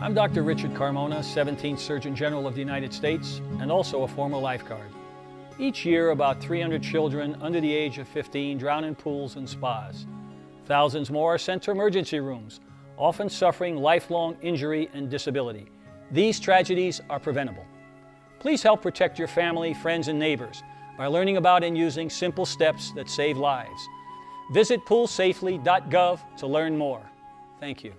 I'm Dr. Richard Carmona, 17th Surgeon General of the United States and also a former lifeguard. Each year, about 300 children under the age of 15 drown in pools and spas. Thousands more are sent to emergency rooms, often suffering lifelong injury and disability. These tragedies are preventable. Please help protect your family, friends, and neighbors by learning about and using simple steps that save lives. Visit poolsafely.gov to learn more. Thank you.